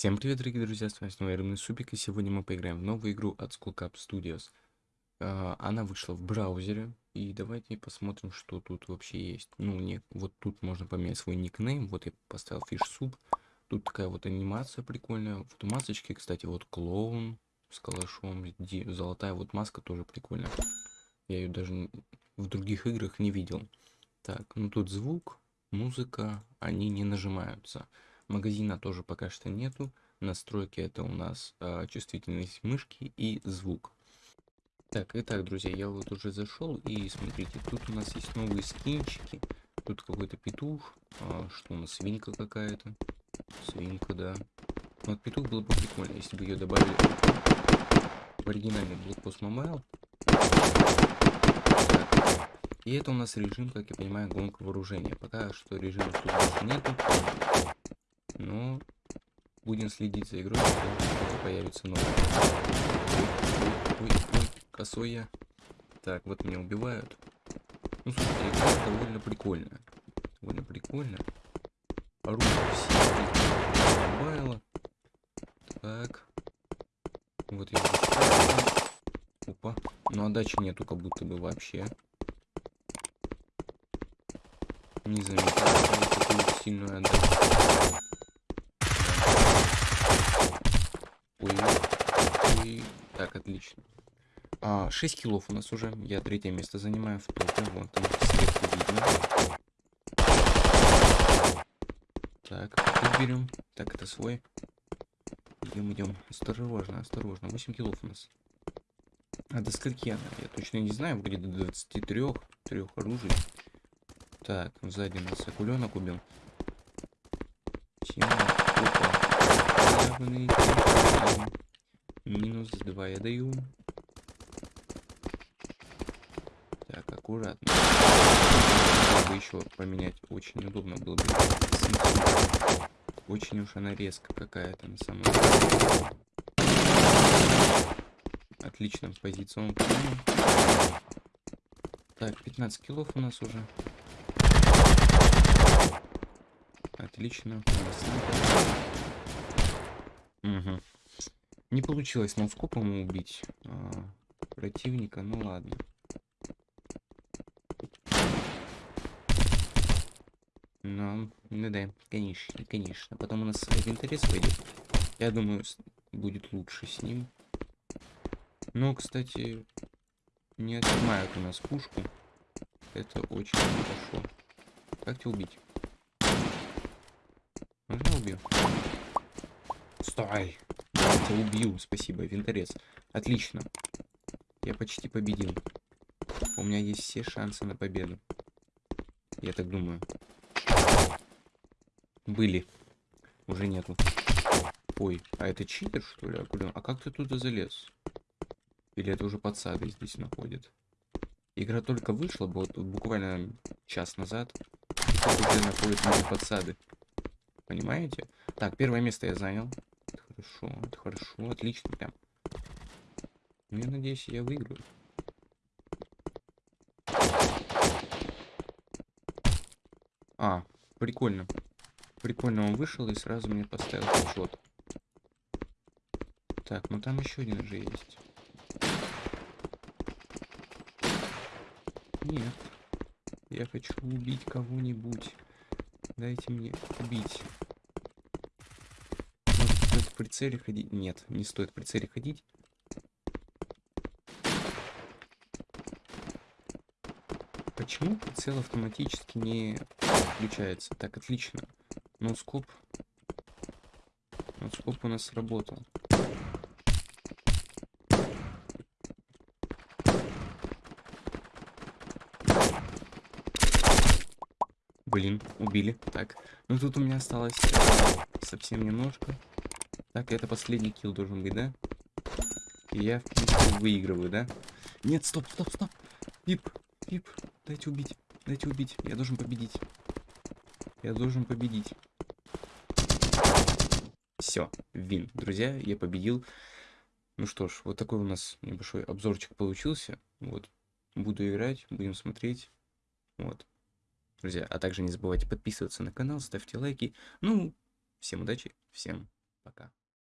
Всем привет, дорогие друзья, с вами снова Рыбный Супик, и сегодня мы поиграем в новую игру от Skullcap Studios. А, она вышла в браузере, и давайте посмотрим, что тут вообще есть. Ну, не, вот тут можно поменять свой никнейм, вот я поставил Soup. Тут такая вот анимация прикольная, вот масочки, кстати, вот клоун с калашом, золотая вот маска тоже прикольная. Я ее даже в других играх не видел. Так, ну тут звук, музыка, они не нажимаются. Магазина тоже пока что нету. Настройки это у нас э, чувствительность мышки и звук. Так, итак, друзья, я вот уже зашел и смотрите, тут у нас есть новые скинчики. Тут какой-то петух. А, что у нас, свинка какая-то? Свинка, да. Вот петух было бы прикольно, если бы ее добавили в оригинальный блокпост Mobile. И это у нас режим, как я понимаю, гонка вооружения. Пока что режима тут нету. Но будем следить за игрой, когда появится новый. Ой, ой, ой, косой я. Так, вот меня убивают. Ну, слушайте, игра довольно прикольная. Довольно прикольная. Оружие все мобайла. Так. Вот я Опа. Ну, отдачи нету как будто бы вообще. Не заметил такую сильную отдачу. Так, отлично. А, 6 килов у нас уже. Я третье место занимаю в топе. Вот там сверху видно. Так, берем. Так, это свой. Идем, идем. Осторожно, осторожно. 8 килов у нас. А до скольки она? Я точно не знаю. Будет до 23 трех оружий. Так, сзади нас акуленок убил. Тема. Опа. Минус 2 я даю. Так, аккуратно. Чтобы еще поменять, очень удобно было бы. Очень уж она резко какая-то на самом деле. Отлично, позиционно Так, 15 килов у нас уже. Отлично. Угу. Не получилось ноускопом убить а, противника, ну ладно. Ну, ну да, конечно, конечно. Потом у нас винторез пойдет. Я думаю, будет лучше с ним. Но, кстати, не отнимают у нас пушку. Это очень хорошо. Как тебя убить? Можно убью? Стой! Тебя убью. Спасибо, винторез. Отлично. Я почти победил. У меня есть все шансы на победу. Я так думаю. Были. Уже нету. Ой, а это читер, что ли? А как ты туда залез? Или это уже подсады здесь находит? Игра только вышла, вот буквально час назад. Тут уже находят мои подсады. Понимаете? Так, первое место я занял хорошо, это хорошо, отлично прям. Ну, я надеюсь, я выиграю. А, прикольно. Прикольно он вышел и сразу мне поставил счет. Так, ну там еще один же есть. Нет. Я хочу убить кого-нибудь. Дайте мне убить прицеле ходить? Нет, не стоит в прицеле ходить. Почему прицел автоматически не включается? Так, отлично. Ноускоп. Ноускоп у нас сработал. Блин, убили. Так, ну тут у меня осталось совсем немножко. Так, это последний килл должен быть, да? И я, в принципе, выигрываю, да? Нет, стоп, стоп, стоп. Пип, пип, дайте убить, дайте убить. Я должен победить. Я должен победить. Все, вин. Друзья, я победил. Ну что ж, вот такой у нас небольшой обзорчик получился. Вот, буду играть, будем смотреть. Вот. Друзья, а также не забывайте подписываться на канал, ставьте лайки. Ну, всем удачи, всем